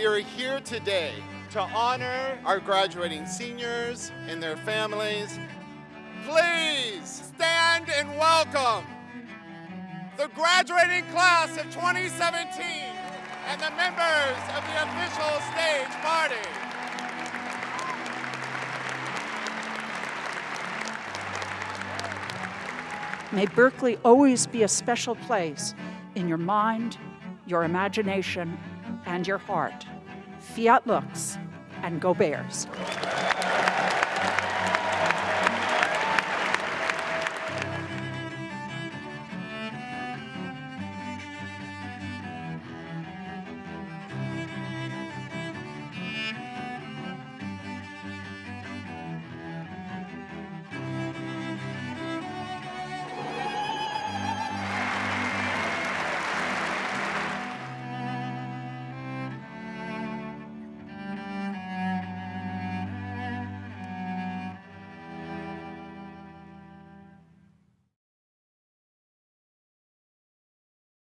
we are here today to honor our graduating seniors and their families. Please stand and welcome the graduating class of 2017 and the members of the official stage party. May Berkeley always be a special place in your mind, your imagination, and your heart. Fiat lux, and go Bears.